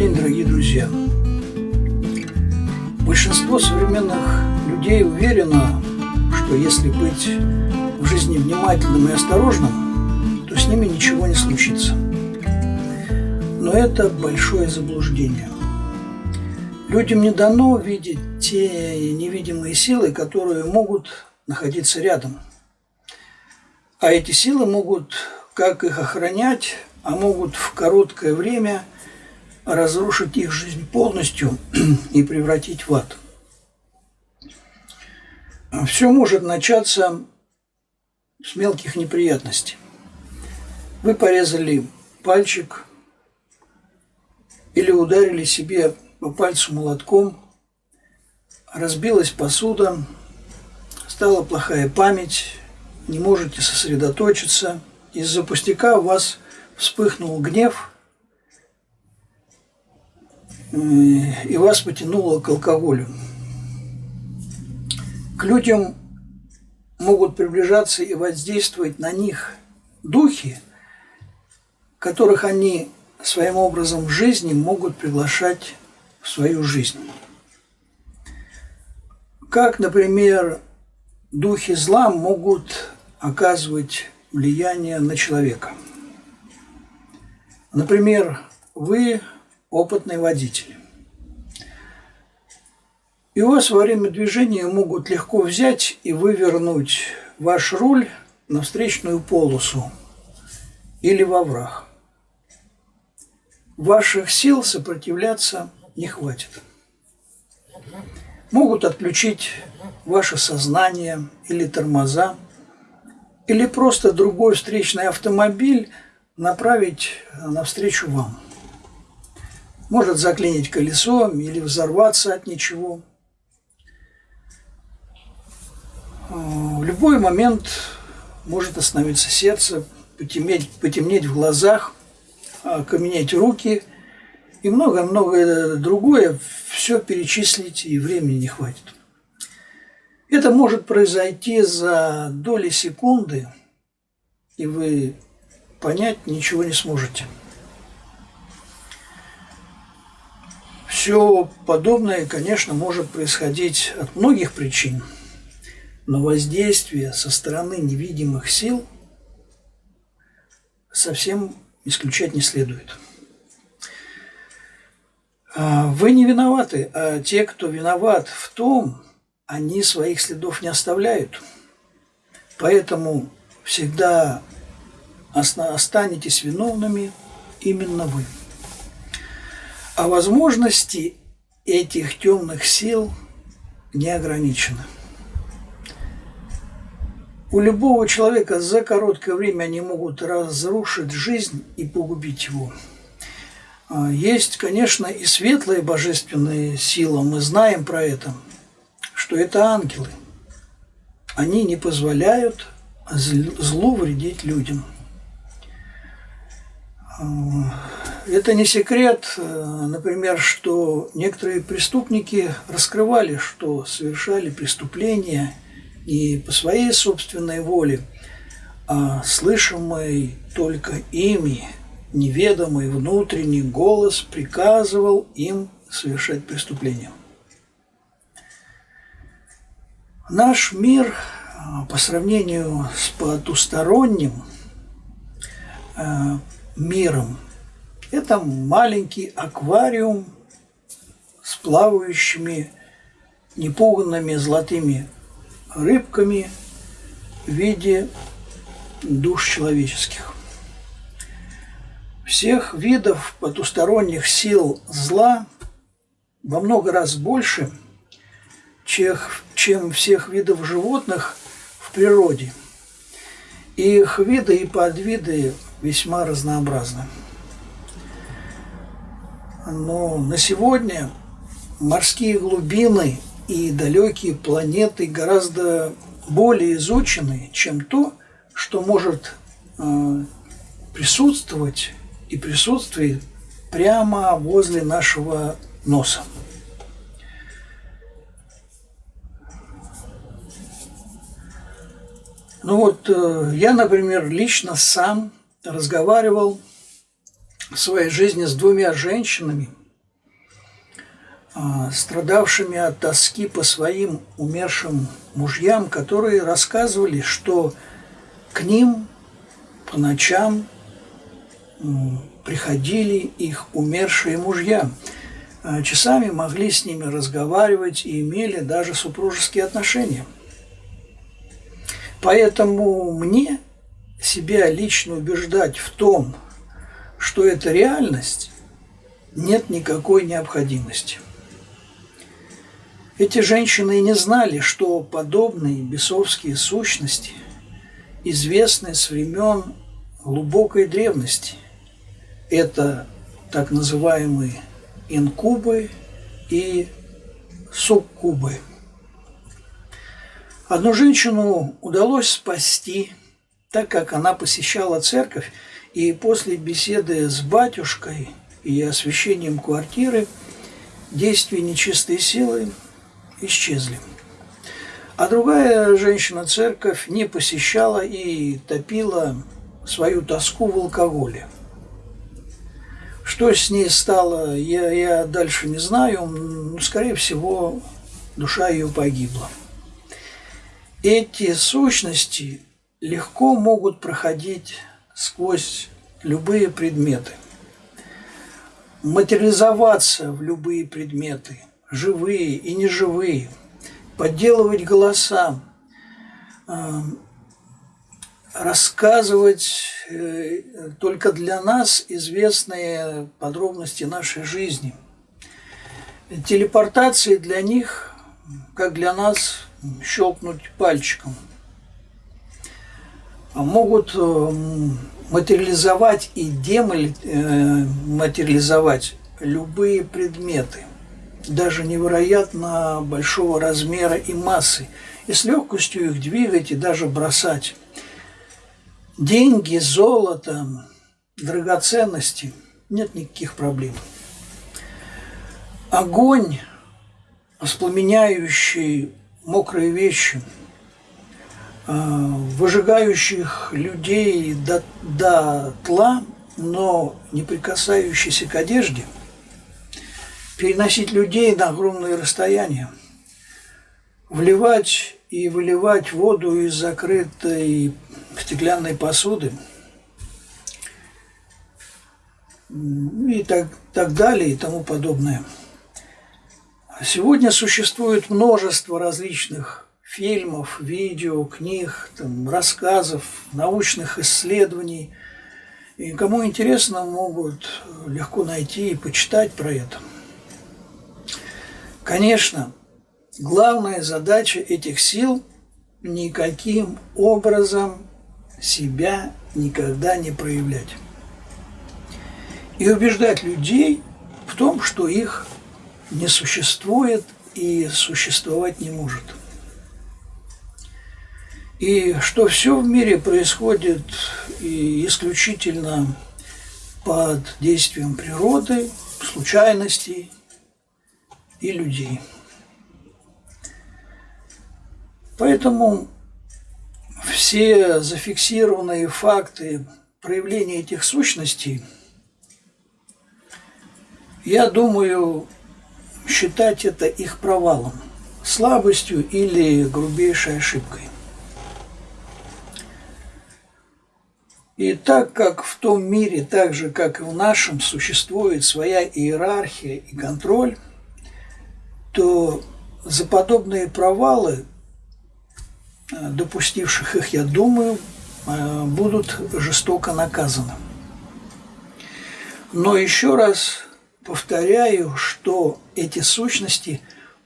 день, дорогие друзья! Большинство современных людей уверено, что если быть в жизни внимательным и осторожным, то с ними ничего не случится. Но это большое заблуждение. Людям не дано видеть те невидимые силы, которые могут находиться рядом. А эти силы могут как их охранять, а могут в короткое время разрушить их жизнь полностью и превратить в ад. Все может начаться с мелких неприятностей. Вы порезали пальчик или ударили себе по пальцу молотком, разбилась посуда, стала плохая память, не можете сосредоточиться. Из-за пустяка у вас вспыхнул гнев, и вас потянуло к алкоголю. К людям могут приближаться и воздействовать на них духи, которых они своим образом жизни могут приглашать в свою жизнь. Как, например, духи зла могут оказывать влияние на человека. Например, вы опытный водитель. И вас во время движения могут легко взять и вывернуть ваш руль на встречную полосу или во враг. Ваших сил сопротивляться не хватит. Могут отключить ваше сознание или тормоза, или просто другой встречный автомобиль направить навстречу вам. Может заклинить колесо или взорваться от ничего. В любой момент может остановиться сердце, потемнеть, потемнеть в глазах, окаменеть руки – и много-много другое, все перечислить и времени не хватит. Это может произойти за доли секунды, и вы понять ничего не сможете. Все подобное, конечно, может происходить от многих причин, но воздействие со стороны невидимых сил совсем исключать не следует. А, вы не виноваты, а те, кто виноват в том, они своих следов не оставляют. Поэтому всегда останетесь виновными именно вы. А возможности этих темных сил не ограничены. У любого человека за короткое время они могут разрушить жизнь и погубить его. А, есть, конечно, и светлые божественные силы, мы знаем про это, что это ангелы. Они не позволяют злу вредить людям. Это не секрет, э, например, что некоторые преступники раскрывали, что совершали преступления не по своей собственной воле, а слышимой только ими – неведомый внутренний голос приказывал им совершать преступления. Наш мир а, по сравнению с потусторонним а, миром – это маленький аквариум с плавающими непуганными золотыми рыбками в виде душ человеческих всех видов потусторонних сил зла во много раз больше, чем всех видов животных в природе. Их виды и подвиды весьма разнообразны. Но на сегодня морские глубины и далекие планеты гораздо более изучены, чем то, что может э, присутствовать и присутствует прямо возле нашего носа. Ну вот, э, я, например, лично сам разговаривал своей жизни с двумя женщинами, а, страдавшими от тоски по своим умершим мужьям, которые рассказывали, что к ним по ночам приходили их умершие мужья. А, часами могли с ними разговаривать и имели даже супружеские отношения. Поэтому мне себя лично убеждать в том, что это реальность, нет никакой необходимости. Эти женщины не знали, что подобные бесовские сущности известны с времен глубокой древности. Это так называемые инкубы и суккубы. Одну женщину удалось спасти, так как она посещала церковь, и после беседы с батюшкой и освещением квартиры действия нечистой силы исчезли. А другая женщина церковь не посещала и топила свою тоску в алкоголе. Что с ней стало, я, я дальше не знаю, но, скорее всего, душа ее погибла. Эти сущности легко могут проходить сквозь любые предметы, материализоваться в любые предметы, живые и неживые, подделывать голоса, э, рассказывать э, только для нас известные подробности нашей жизни. Телепортации для них, как для нас, щелкнуть пальчиком – могут э, материализовать и дематериализовать э, любые предметы, даже невероятно большого размера и массы, и с легкостью их двигать и даже бросать. Деньги, золото, драгоценности – нет никаких проблем. Огонь, воспламеняющий мокрые вещи – выжигающих людей до, до тла, но не прикасающийся к одежде, переносить людей на огромные расстояния, вливать и выливать воду из закрытой стеклянной посуды и так, так далее и тому подобное. Сегодня существует множество различных фильмов, видео, книг, там, рассказов, научных исследований. И кому интересно, могут легко найти и почитать про это. Конечно, главная задача этих сил – никаким образом себя никогда не проявлять. И убеждать людей в том, что их не существует и существовать не может – и что все в мире происходит исключительно под действием природы, случайностей и людей. Поэтому все зафиксированные факты проявления этих сущностей, я думаю, считать это их провалом, слабостью или грубейшей ошибкой. И так как в том мире, так же как и в нашем, существует своя иерархия и контроль, то за подобные провалы, э, допустивших их, я думаю, э, будут жестоко наказаны. Но еще раз повторяю, что эти сущности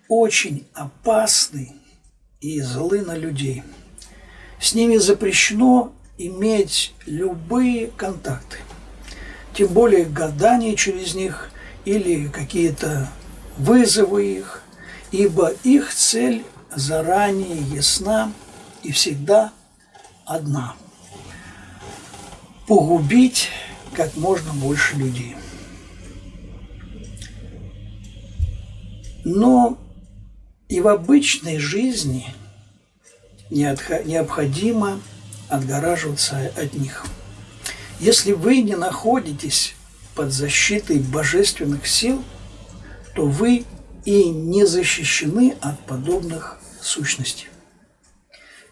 очень опасны и злы на людей. С ними запрещено иметь любые контакты, тем более гадание через них или какие-то вызовы их, ибо их цель заранее ясна и всегда одна – погубить как можно больше людей. Но и в обычной жизни необходимо – отгораживаться от них. Если вы не находитесь под защитой божественных сил, то вы и не защищены от подобных сущностей.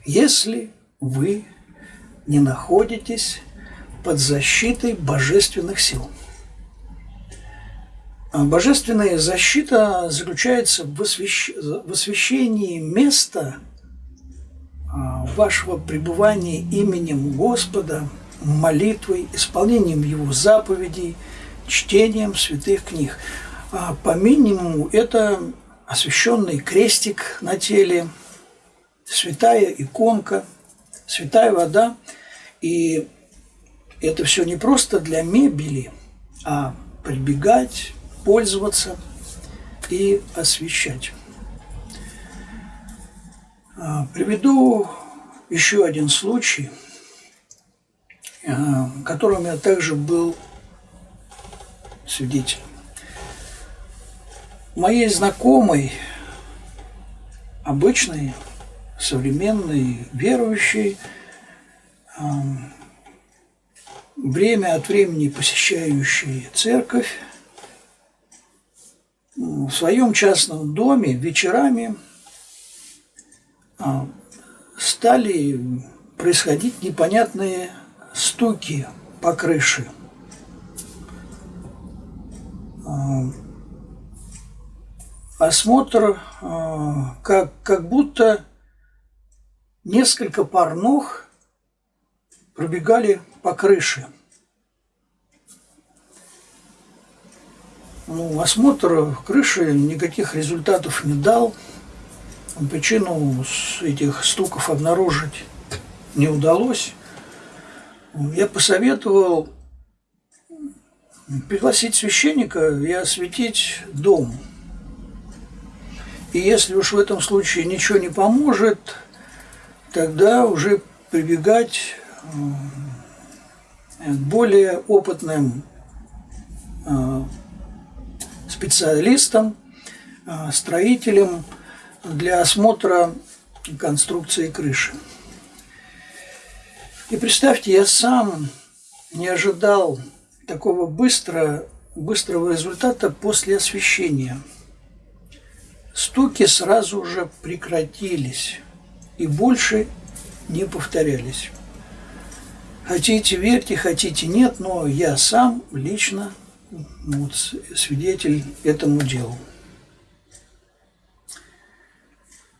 Если вы не находитесь под защитой божественных сил. А божественная защита заключается в, освящ... в освящении места вашего пребывания именем Господа, молитвой, исполнением Его заповедей, чтением святых книг. А по минимуму это освященный крестик на теле, святая иконка, святая вода. И это все не просто для мебели, а прибегать, пользоваться и освещать. А, приведу еще один случай, а, которым я также был свидетелем. Моей знакомой, обычной, современной, верующей, время от времени посещающей церковь, в своем частном доме вечерами а, стали происходить непонятные стуки по крыше. А, осмотр, а, как, как будто несколько пар ног пробегали по крыше. Ну, осмотр крыши никаких результатов не дал. Причину этих стуков обнаружить не удалось. Я посоветовал пригласить священника и осветить дом. И если уж в этом случае ничего не поможет, тогда уже прибегать к более опытным а, специалистам, а, строителям для осмотра конструкции крыши. И представьте, я сам не ожидал такого быстро, быстрого результата после освещения. Стуки сразу же прекратились и больше не повторялись. Хотите верьте, хотите нет, но я сам лично ну, вот, свидетель этому делу.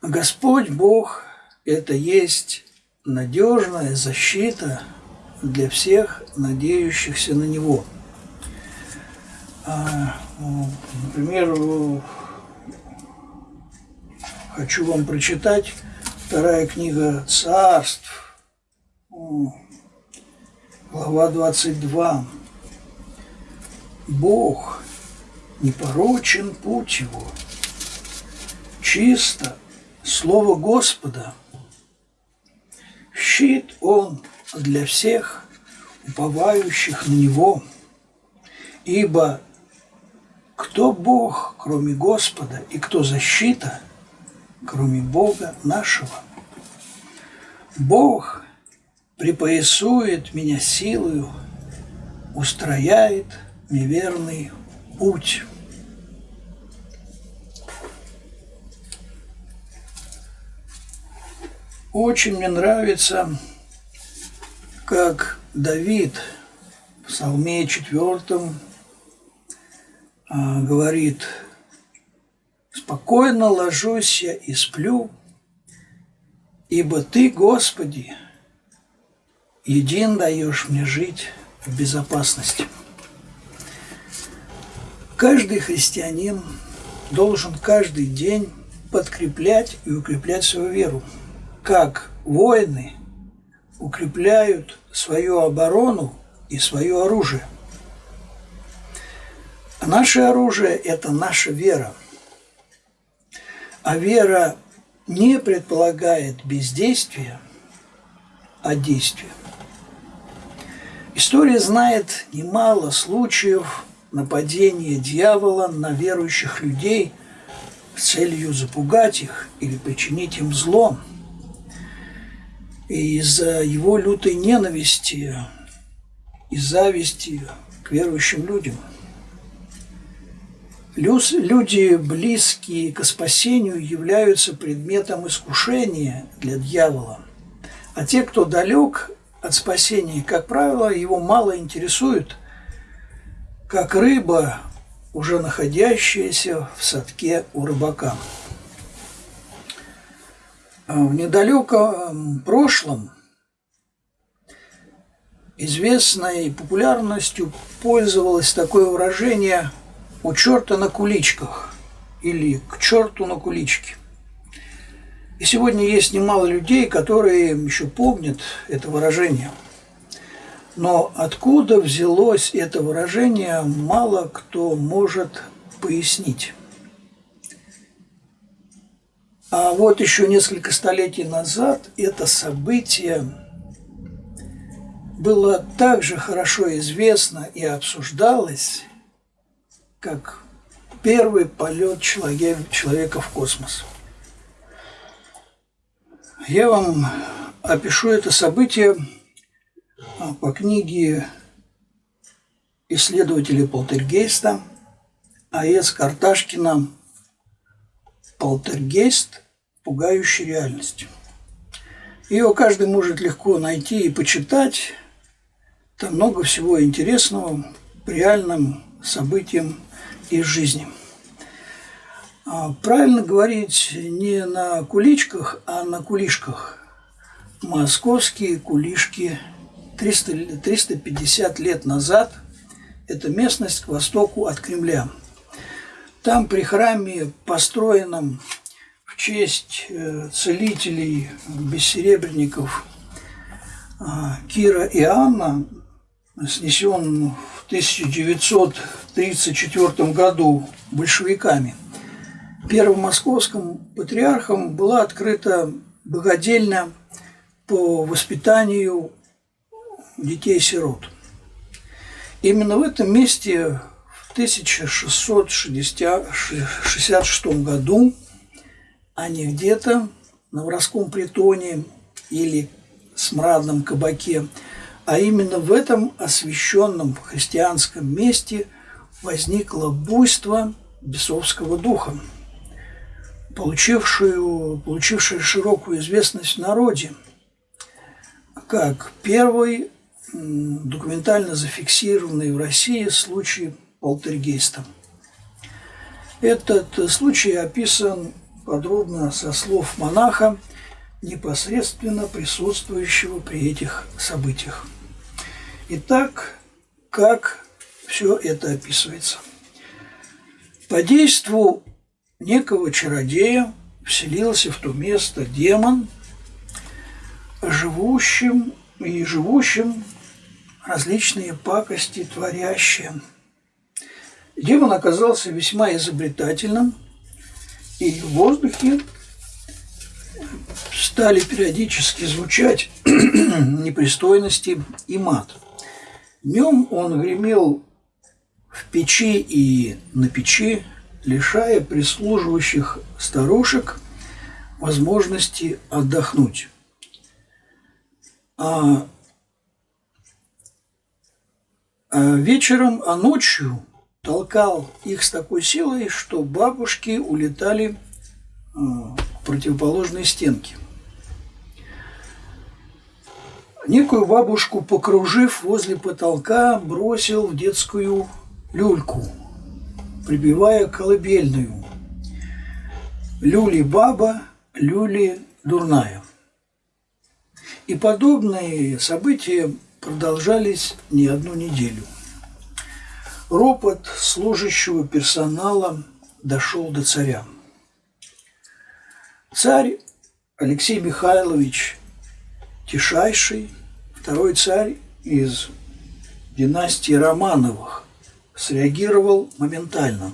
Господь Бог – это есть надежная защита для всех надеющихся на Него. А, ну, например, хочу вам прочитать вторая книга царств, глава 22. Бог, непорочен путь его, чисто слово Господа, щит он для всех, уповающих на него, ибо кто Бог, кроме Господа, и кто защита, кроме Бога нашего? Бог припоясует меня силою, устрояет – неверный путь. Очень мне нравится, как Давид в Псалме четвертом а, говорит, «Спокойно ложусь я и сплю, ибо Ты, Господи, един даешь мне жить в безопасности». Каждый христианин должен каждый день подкреплять и укреплять свою веру, как воины укрепляют свою оборону и свое оружие. Наше оружие – это наша вера. А вера не предполагает бездействия, а действия. История знает немало случаев нападение дьявола на верующих людей с целью запугать их или причинить им зло. Из-за его лютой ненависти и зависти к верующим людям. Люди, близкие к спасению, являются предметом искушения для дьявола. А те, кто далек от спасения, как правило, его мало интересует, как рыба, уже находящаяся в садке у рыбака. В недалеком прошлом известной популярностью пользовалось такое выражение «у черта на куличках» или «к черту на куличке». И сегодня есть немало людей, которые еще помнят это выражение. Но откуда взялось это выражение, мало кто может пояснить. А вот еще несколько столетий назад это событие было так же хорошо известно и обсуждалось, как первый полет человека в космос. Я вам опишу это событие а, по книге исследователя полтергейста А.С. Карташкина «Полтергейст. Пугающий реальность». Ее каждый может легко найти и почитать. Там много всего интересного по реальным событиям из жизни. А, правильно говорить не на куличках, а на кулишках. Московские кулишки 300, 350 лет назад. Это местность к востоку от Кремля. Там при храме, построенном в честь э, целителей бессеребренников а, Кира и Анна, снесен в 1934 году большевиками. Первым московским патриархом была открыта богодельня по воспитанию детей-сирот. Именно в этом месте в 1666 году, а не где-то на воровском притоне или смрадном кабаке, а именно в этом освященном христианском месте возникло буйство бесовского духа, получившую, получившее широкую известность в народе, как первый документально зафиксированный в России случай полтергейста. Этот случай описан подробно со слов монаха, непосредственно присутствующего при этих событиях. Итак, как все это описывается? По действу некого чародея вселился в то место демон, живущим и живущим различные пакости творящие. Демон оказался весьма изобретательным, и в воздухе стали периодически звучать непристойности и мат. Днем он гремел в печи и на печи, лишая прислуживающих старушек возможности отдохнуть. А, а вечером, а ночью толкал их с такой силой, что бабушки улетали к противоположной стенке. Некую бабушку, покружив возле потолка, бросил в детскую люльку, прибивая колыбельную. Люли баба, люли дурная. И подобные события продолжались не одну неделю. Ропот служащего персонала дошел до царя. Царь Алексей Михайлович Тишайший, второй царь из династии Романовых, среагировал моментально.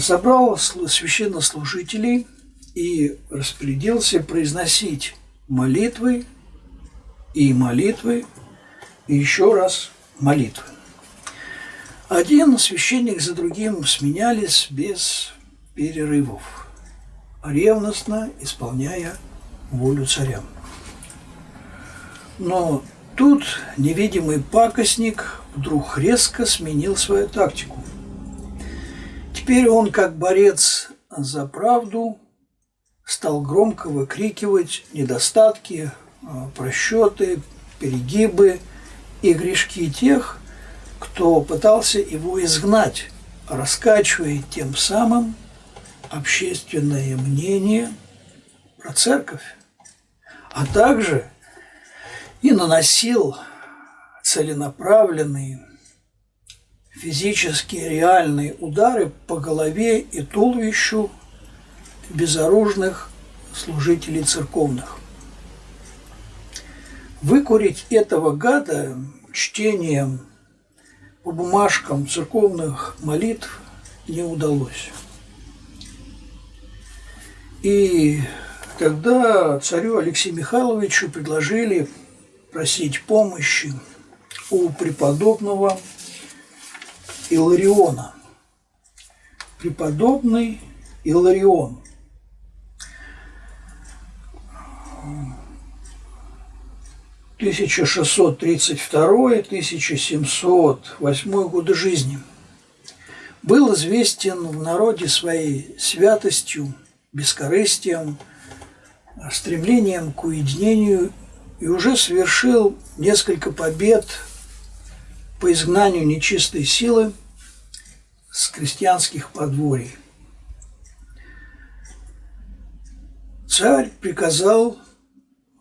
Собрал священнослужителей и распорядился произносить молитвы и молитвы, и еще раз молитвы. Один священник за другим сменялись без перерывов, ревностно исполняя волю царя. Но тут невидимый пакостник вдруг резко сменил свою тактику теперь он, как борец за правду, стал громко выкрикивать недостатки, а, просчеты, перегибы и грешки тех, кто пытался его изгнать, раскачивая тем самым общественное мнение про церковь, а также и наносил целенаправленные физические реальные удары по голове и туловищу безоружных служителей церковных. Выкурить этого гада чтением по бумажкам церковных молитв не удалось. И тогда царю Алексею Михайловичу предложили просить помощи у преподобного Илариона. Преподобный Иларион. Тысяча шестьсот тридцать второй, тысяча семьсот восьмой годы жизни был известен в народе своей святостью, бескорыстием, стремлением к уединению и уже совершил несколько побед по изгнанию нечистой силы с крестьянских подворий. Царь приказал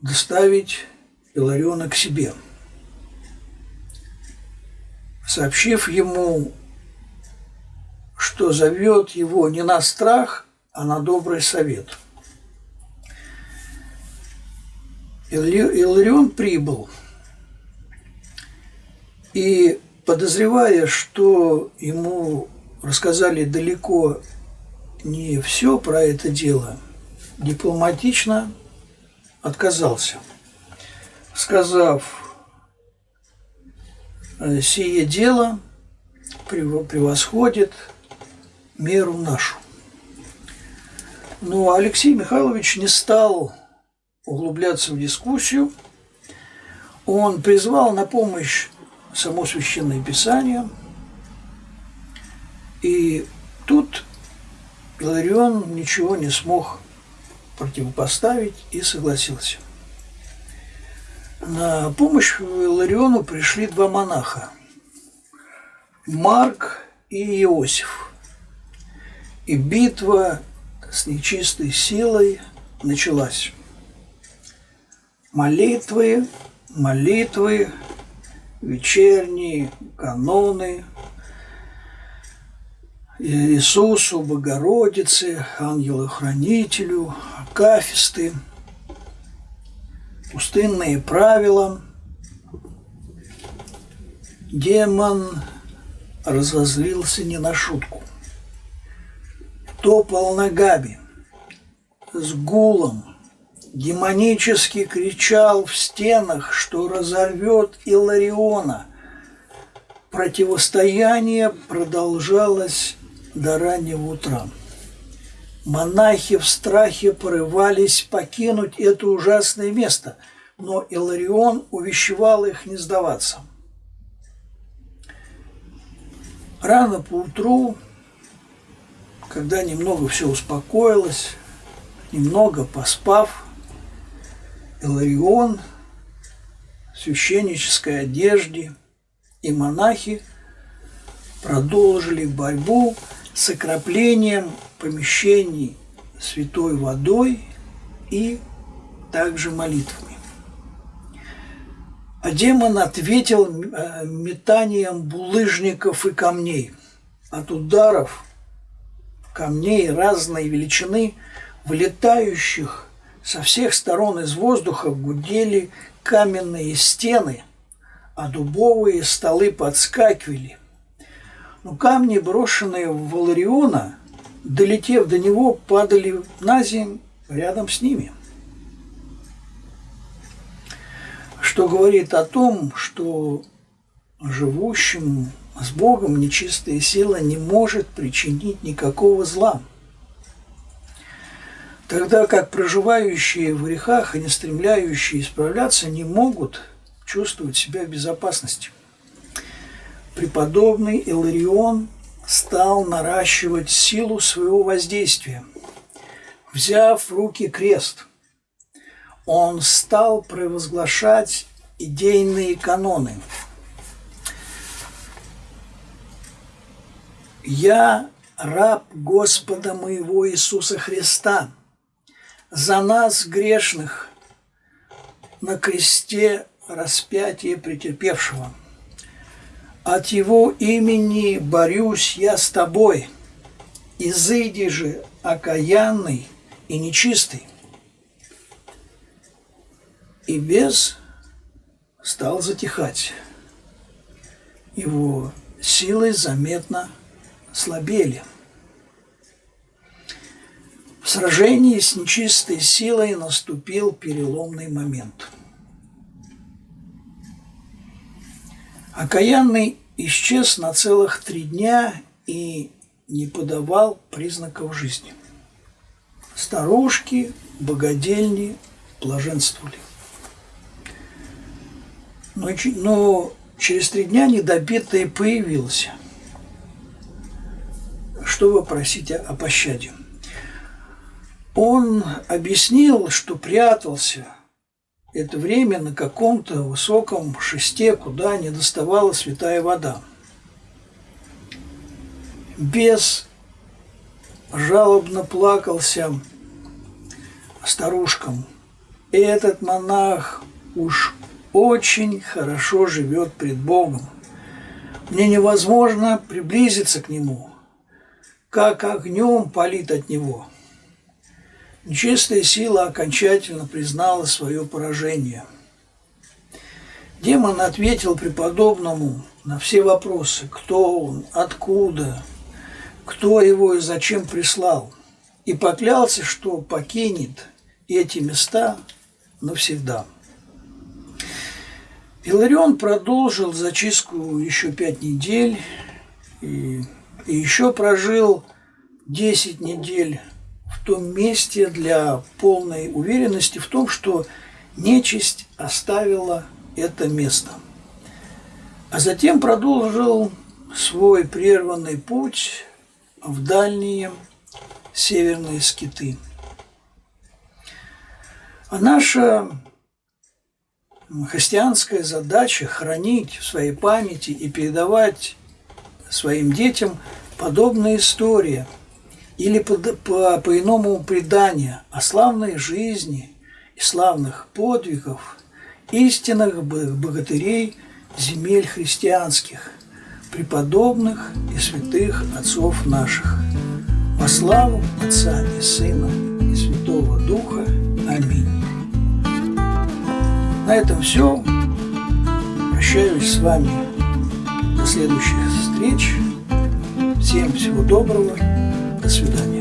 доставить Илариона к себе, сообщив ему, что зовет его не на страх, а на добрый совет. Иларион прибыл – и подозревая, что ему рассказали далеко не все про это дело, дипломатично отказался, сказав, «Э, сие дело превосходит меру нашу. Но Алексей Михайлович не стал углубляться в дискуссию. Он призвал на помощь само Священное Писание. И тут Иларион ничего не смог противопоставить и согласился. На помощь Илариону пришли два монаха – Марк и Иосиф. И битва с нечистой силой началась. Молитвы, молитвы, вечерние каноны Иисусу, Богородице, Ангелу-Хранителю, Акафисты, пустынные правила. Демон разозлился не на шутку. Топал ногами, с гулом, демонически кричал в стенах, что разорвет Илариона. Противостояние продолжалось до раннего утра. Монахи в страхе порывались покинуть это ужасное место, но Иларион увещевал их не сдаваться. Рано поутру, когда немного все успокоилось, немного поспав, Иларион в священнической одежде и монахи продолжили борьбу с окроплением помещений святой водой и также молитвами. А демон ответил э, метанием булыжников и камней. От ударов камней разной величины, вылетающих со всех сторон из воздуха гудели каменные стены, а дубовые столы подскакивали. Но камни, брошенные в Валариона, долетев до него, падали на землю рядом с ними. Что говорит о том, что живущему с Богом нечистая сила не может причинить никакого зла – тогда как проживающие в грехах и не стремляющие исправляться не могут чувствовать себя в безопасности. Преподобный Иларион стал наращивать силу своего воздействия. Взяв в руки крест, он стал провозглашать идейные каноны. «Я раб Господа моего Иисуса Христа, за нас, грешных, на кресте распятие претерпевшего. От его имени борюсь я с тобой, изыди же окаянный и нечистый. И бес стал затихать. Его силы заметно слабели. В сражении с нечистой силой наступил переломный момент. Окаянный исчез на целых три дня и не подавал признаков жизни. Старушки, богадельни блаженствовали. Но, но через три дня недобитый появился, чтобы просить о пощаде. Он объяснил, что прятался это время на каком-то высоком шесте, куда не доставала святая вода. Бес жалобно плакался старушкам. И этот монах уж очень хорошо живет пред Богом. Мне невозможно приблизиться к нему, как огнем палит от него. Нечистая сила окончательно признала свое поражение. Демон ответил преподобному на все вопросы, кто он, откуда, кто его и зачем прислал, и поклялся, что покинет эти места навсегда. Иларион продолжил зачистку еще пять недель и, и еще прожил 10 недель том месте для полной уверенности в том, что нечисть оставила это место. А затем продолжил свой прерванный путь в дальние северные скиты. А наша христианская задача хранить в своей памяти и передавать своим детям подобные истории – или по, по, по иному преданию о славной жизни и славных подвигов истинных богатырей земель христианских, преподобных и святых отцов наших. Во славу Отца и Сына и Святого Духа. Аминь. На этом все. Прощаюсь с вами. До следующих встреч. Всем всего доброго Sri Lanka.